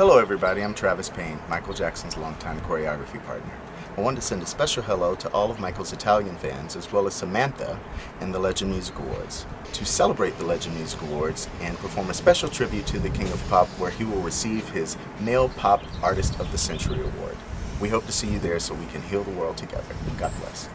Hello everybody, I'm Travis Payne, Michael Jackson's longtime choreography partner. I wanted to send a special hello to all of Michael's Italian fans as well as Samantha and the Legend Music Awards. To celebrate the Legend Music Awards and perform a special tribute to the King of Pop where he will receive his Male Pop Artist of the Century Award. We hope to see you there so we can heal the world together. God bless.